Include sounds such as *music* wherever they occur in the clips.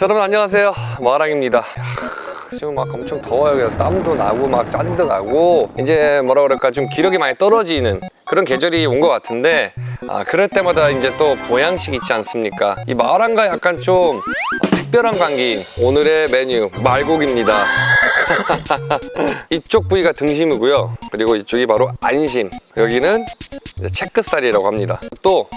자, 여러분 안녕하세요. 마랑입니다. 지금 막 엄청 더워요. 땀도 나고 막 짜증도 나고 이제 뭐라 그럴까 좀 기력이 많이 떨어지는 그런 계절이 온 것 같은데 아, 그럴 때마다 이제 또 보양식 있지 않습니까? 이 마랑과 약간 좀 특별한 관계인 오늘의 메뉴 말고기입니다. *laughs* 이쪽 부위가 등심이고요. 그리고 이쪽이 바로 안심. 여기는 이제 채끝살이라고 합니다. 또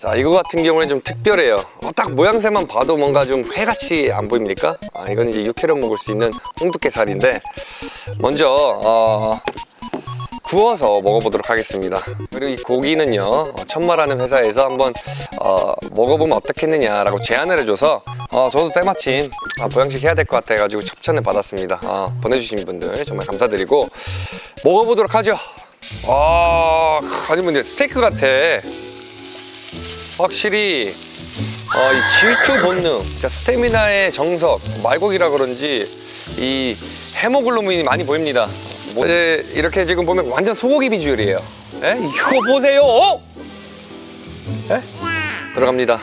자 이거 같은 경우는 좀 특별해요. 어, 딱 모양새만 봐도 뭔가 좀 회같이 안 보입니까? 아, 이건 이제 육회로 먹을 수 있는 홍두깨살인데 먼저 어, 구워서 먹어보도록 하겠습니다. 그리고 이 고기는요 어, 천마라는 회사에서 한번 어, 먹어보면 어떻겠느냐 라고 제안을 해줘서 어, 저도 때마침 아, 보양식 해야 될 것 같아 가지고 협찬을 받았습니다. 어, 보내주신 분들 정말 감사드리고 먹어보도록 하죠. 아 아니 근데 스테이크 같아 확실히 어, 이 질주 본능, 진짜 스태미나의 정석, 말고기라 그런지 이 헤모글로빈이 많이 보입니다. 뭐, 이제 이렇게 지금 보면 완전 소고기 비주얼이에요. 에? 이거 보세요! 어? 에? 들어갑니다.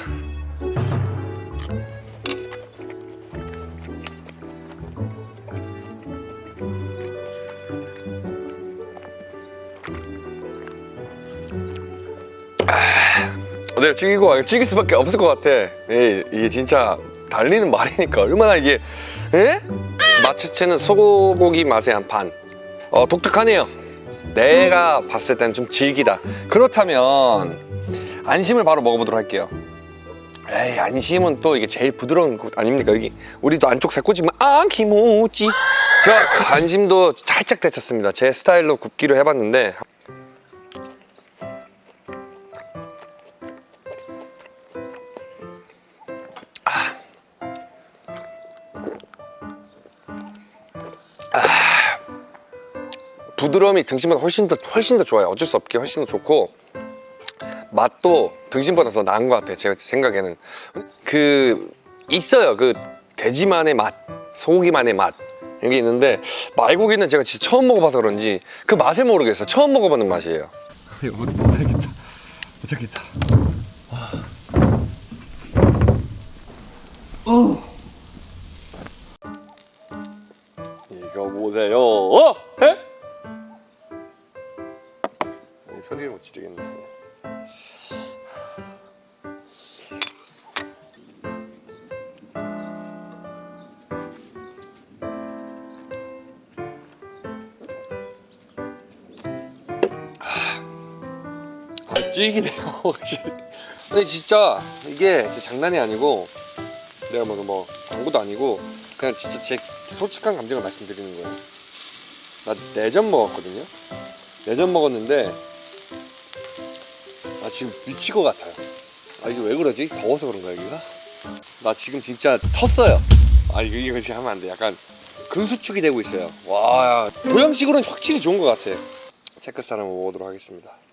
내가 찌기고 찌길 수밖에 없을 것 같아. 이, 이게 진짜 달리는 말이니까 얼마나 이게 에? 마체체는 소고기 맛의 한 반 어, 독특하네요. 내가 봤을 때는 좀 질기다. 그렇다면 안심을 바로 먹어보도록 할게요. 에이 안심은 또 이게 제일 부드러운 곳 아닙니까? 여기 우리도 안쪽 살코지만 아 기모찌 자 안심도 살짝 데쳤습니다. 제 스타일로 굽기로 해봤는데 부드러움이 등심보다 훨씬 더 훨씬 더 좋아요. 어쩔 수 없게 훨씬 더 좋고 맛도 등심보다 더 나은 것 같아요. 제가 생각에는. 그 있어요. 그 돼지만의 맛 소고기만의 맛. 이게 있는데 말고기는 제가 진짜 처음 먹어봐서 그런지 그 맛을 모르겠어요. 처음 먹어보는 맛이에요. 이거 못하겠다. 못 하겠다 찌기네요. *laughs* 근데 진짜 이게 장난이 아니고 내가 뭐, 뭐 광고도 아니고 그냥 진짜 제 솔직한 감정을 말씀드리는 거예요. 나 내전 먹었거든요. 내전 먹었는데 나 지금 미칠 것 같아요. 아 이게 왜 그러지? 더워서 그런가 여기가? 나 지금 진짜 섰어요. 아 이거 이거 지금 하면 안돼. 약간 근수축이 되고 있어요. 와 보양식으로는 확실히 좋은 것 같아. 체크살 한번 먹어보도록 하겠습니다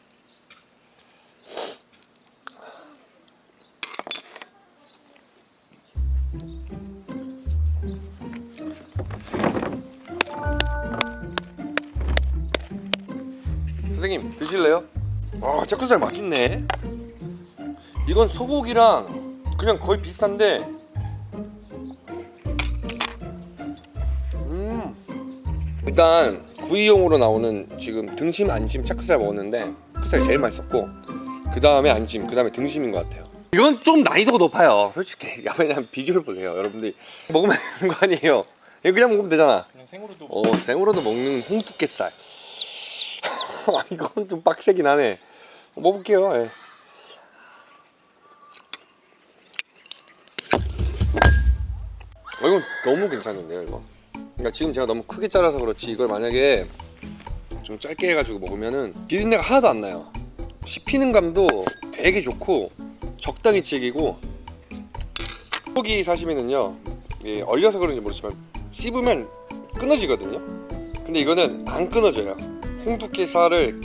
선생님 드실래요? 아 체크살 맛있네. 이건 소고기랑 그냥 거의 비슷한데. 음. 일단 구이용으로 나오는 지금 등심 안심 체크살 먹었는데 체크살이 제일 맛있었고 그 다음에 안심 그 다음에 등심인 것 같아요 이건 좀 난이도가 높아요. 솔직히 왜냐면 비주얼 보세요 여러분들이. 먹으면 되는 거 아니에요? 이거 그냥 먹으면 되잖아. 그냥 생으로도 어 생으로도 먹는 홍두깨살. *laughs* 아, 이건 좀 빡세긴 하네. 먹어볼게요 예. 어, 이건 너무 괜찮은데요 이거? 그러니까 지금 제가 너무 크게 잘라서 그렇지 이걸 만약에 좀 짧게 해가지고 먹으면은 비린내가 하나도 안 나요. 씹히는 감도 되게 좋고 적당히 질기고 소고기 사시미는요 예, 얼려서 그런지 모르지만 씹으면 끊어지거든요. 근데 이거는 안 끊어져요. 홍두깨 살을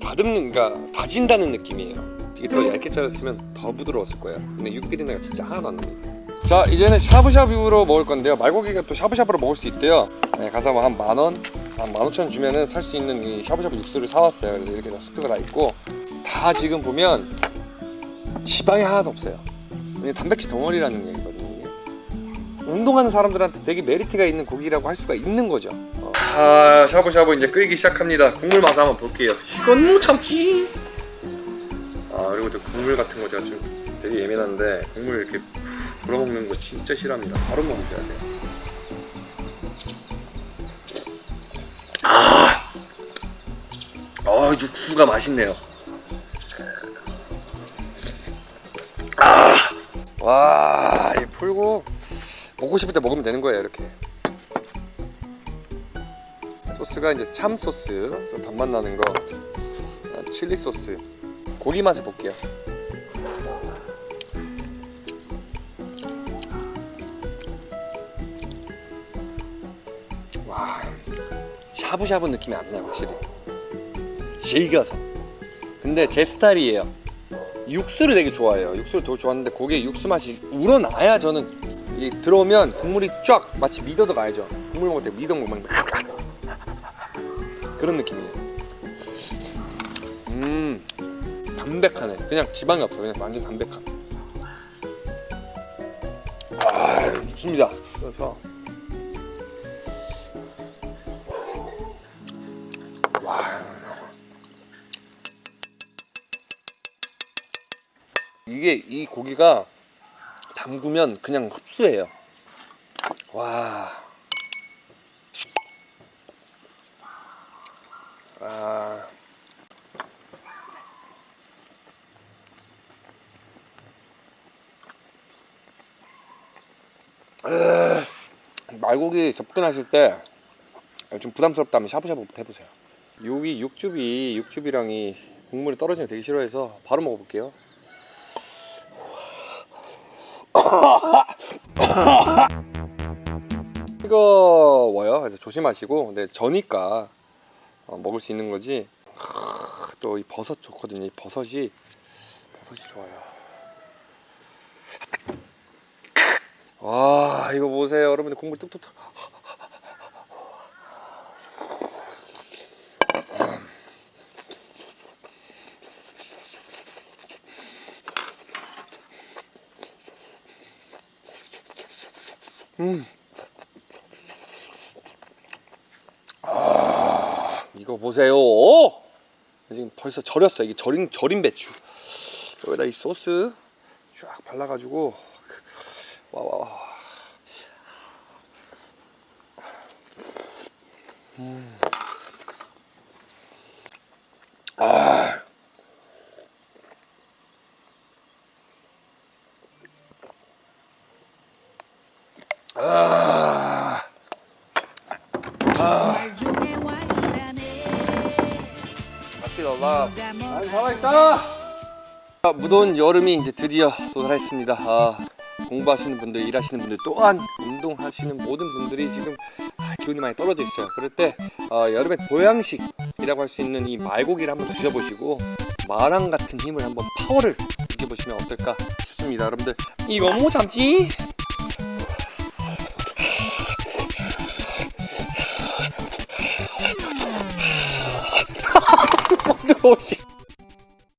다듬는 그러니까 다진다는 느낌이에요. 이게 더 얇게 자랐으면 더 부드러웠을 거예요. 근데 육비린내가 진짜 하나도 안 납니다. 자 이제는 샤브샤브로 먹을 건데요. 말고기가 또 샤브샤브로 먹을 수 있대요. 네, 가서 뭐 한 만원 한 만오천 주면은 살 수 있는 이 샤브샤브 육수를 사왔어요. 그래서 이렇게 다 스프가 다 있고 다 지금 보면 지방이 하나도 없어요 단백질 덩어리라는 얘기거든요. 운동하는 사람들한테 되게 메리트가 있는 고기라고 할 수가 있는 거죠. 어. 아 샤브샤브 이제 끓이기 시작합니다. 국물 맛 한번 볼게요. 이건 못 참지. 아 그리고 또 국물 같은 거 제가 좀 되게 예민한데 국물 이렇게 불어먹는 거 진짜 싫어합니다. 바로 먹으셔야 돼요. 아, 육수가 맛있네요. 와, 이 풀고 먹고 싶을 때 먹으면 되는 거예요, 이렇게. 소스가 이제 참 소스, 좀 단맛 나는 거, 아, 칠리 소스, 고기 맛을 볼게요. 와, 샤브샤브 느낌이 안 나요, 확실히. 질겨서. 근데 제 스타일이에요. 육수를 되게 좋아해요. 육수를 더 좋아하는데 거기에 육수 맛이 우러나야 저는 이 들어오면 국물이 쫙 마치 미더덕 알죠? 국물 먹을 때 미더덕 먹는 그런 느낌이에요. 음 담백하네. 그냥 지방이 없어. 그냥 완전 담백함. 아 좋습니다. 그래서 이게 이 고기가 담그면 그냥 흡수해요. 와. 아. 으, 말고기 접근하실 때 좀 부담스럽다면 샤브샤브부터 해보세요. 여기 육즙이 육즙이랑이 국물이 떨어지면 되게 싫어해서 바로 먹어볼게요. *laughs* 뜨거워요. 그래서 조심하시고, 근데 저니까 어, 먹을 수 있는 거지. 또 이 버섯 좋거든요. 이 버섯이 버섯이 좋아요. 와 이거 보세요, 여러분들 국물 뚝뚝. 음. 아, 이거 보세요. 지금 벌써 절였어. 이게 절인 절인 배추. 여기다 이 소스 쫙 발라가지고 와 와 와. 음. 아. 아. 중에 왕이라네 맛있게 넣어봐. 아, 살아있다. 아, 무더운 여름이 이제 드디어 도달했습니다. 아, 공부하시는 분들, 일하시는 분들 또한 운동하시는 모든 분들이 지금 아, 기운이 많이 떨어져 있어요. 그럴 때 어, 여름의 보양식이라고 할 수 있는 이 말고기를 한번 드셔보시고 마랑 같은 힘을 한번 파워를 느껴보시면 어떨까 싶습니다. 여러분들 이거 뭐 참지? 뜨거워 씨.